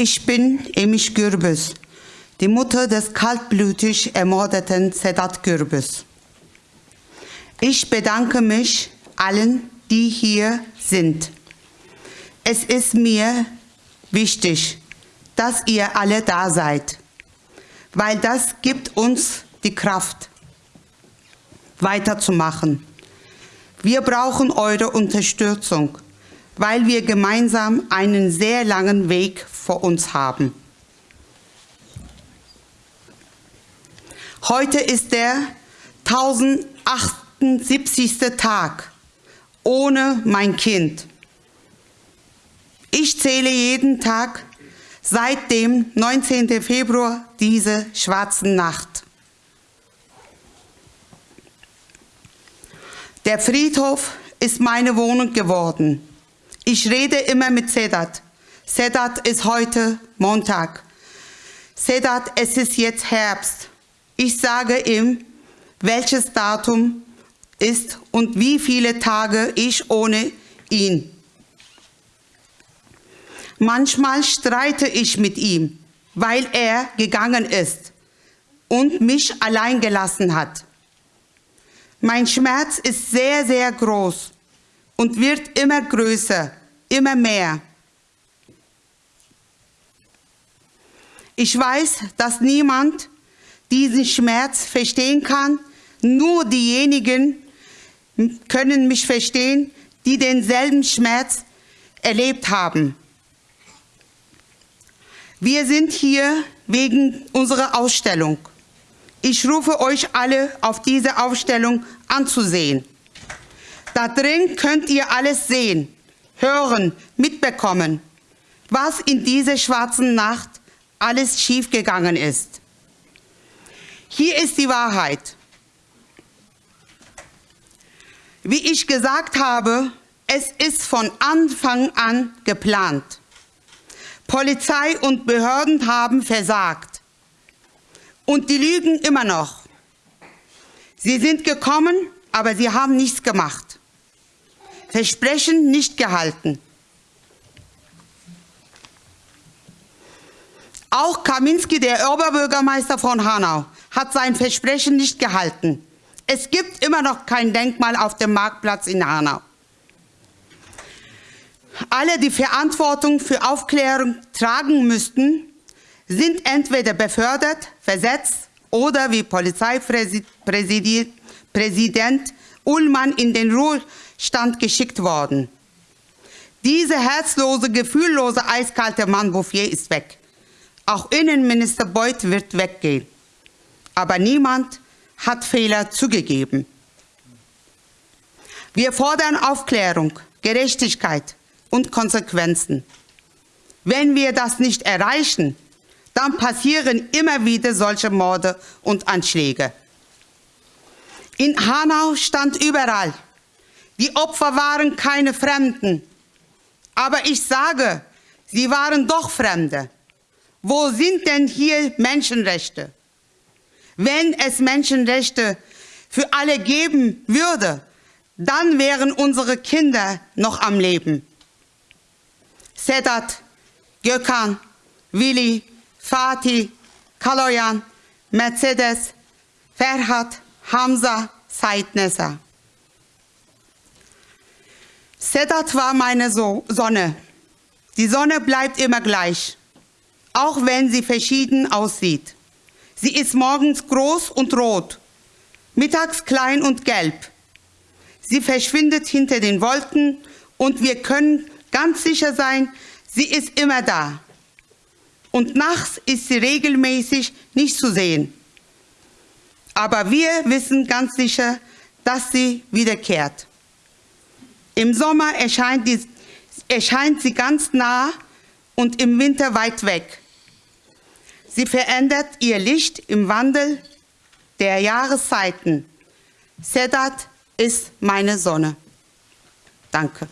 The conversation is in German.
Ich bin Emish Gürbüz, die Mutter des kaltblütig ermordeten Sedat Gürbüz. Ich bedanke mich allen, die hier sind. Es ist mir wichtig, dass ihr alle da seid, weil das gibt uns die Kraft, weiterzumachen. Wir brauchen eure Unterstützung, weil wir gemeinsam einen sehr langen Weg vor uns haben. Heute ist der 1078. Tag ohne mein Kind. Ich zähle jeden Tag seit dem 19. Februar diese schwarzen Nacht. Der Friedhof ist meine Wohnung geworden. Ich rede immer mit Sedat. Sedat ist heute Montag. Sedat, es ist jetzt Herbst. Ich sage ihm, welches Datum ist und wie viele Tage ich ohne ihn. Manchmal streite ich mit ihm, weil er gegangen ist und mich allein gelassen hat. Mein Schmerz ist sehr, sehr groß und wird immer größer, immer mehr. Ich weiß, dass niemand diesen Schmerz verstehen kann, nur diejenigen können mich verstehen, die denselben Schmerz erlebt haben. Wir sind hier wegen unserer Ausstellung. Ich rufe euch alle auf diese Ausstellung anzusehen. Da drin könnt ihr alles sehen, hören, mitbekommen, was in dieser schwarzen Nacht alles schiefgegangen ist. Hier ist die Wahrheit. Wie ich gesagt habe, es ist von Anfang an geplant. Polizei und Behörden haben versagt. Und die lügen immer noch. Sie sind gekommen, aber sie haben nichts gemacht. Versprechen nicht gehalten. Auch Kaminski, der Oberbürgermeister von Hanau, hat sein Versprechen nicht gehalten. Es gibt immer noch kein Denkmal auf dem Marktplatz in Hanau. Alle, die Verantwortung für Aufklärung tragen müssten, sind entweder befördert, versetzt oder wie Polizeipräsident Ullmann in den Ruhestand geschickt worden. Dieser herzlose, gefühllose, eiskalte Mann Bouffier ist weg. Auch Innenminister Beuth wird weggehen. Aber niemand hat Fehler zugegeben. Wir fordern Aufklärung, Gerechtigkeit und Konsequenzen. Wenn wir das nicht erreichen, dann passieren immer wieder solche Morde und Anschläge. In Hanau stand überall, die Opfer waren keine Fremden. Aber ich sage, sie waren doch Fremde. Wo sind denn hier Menschenrechte? Wenn es Menschenrechte für alle geben würde, dann wären unsere Kinder noch am Leben. Sedat, Gökhan, Willi, Fatih, Kaloyan, Mercedes, Ferhat, Hamza, Said Nessa. Sedat war meine so Sonne. Die Sonne bleibt immer gleich, auch wenn sie verschieden aussieht. Sie ist morgens groß und rot, mittags klein und gelb. Sie verschwindet hinter den Wolken und wir können ganz sicher sein, sie ist immer da und nachts ist sie regelmäßig nicht zu sehen. Aber wir wissen ganz sicher, dass sie wiederkehrt. Im Sommer erscheint, die, erscheint sie ganz nah und im Winter weit weg. Sie verändert ihr Licht im Wandel der Jahreszeiten. Sedat ist meine Sonne. Danke.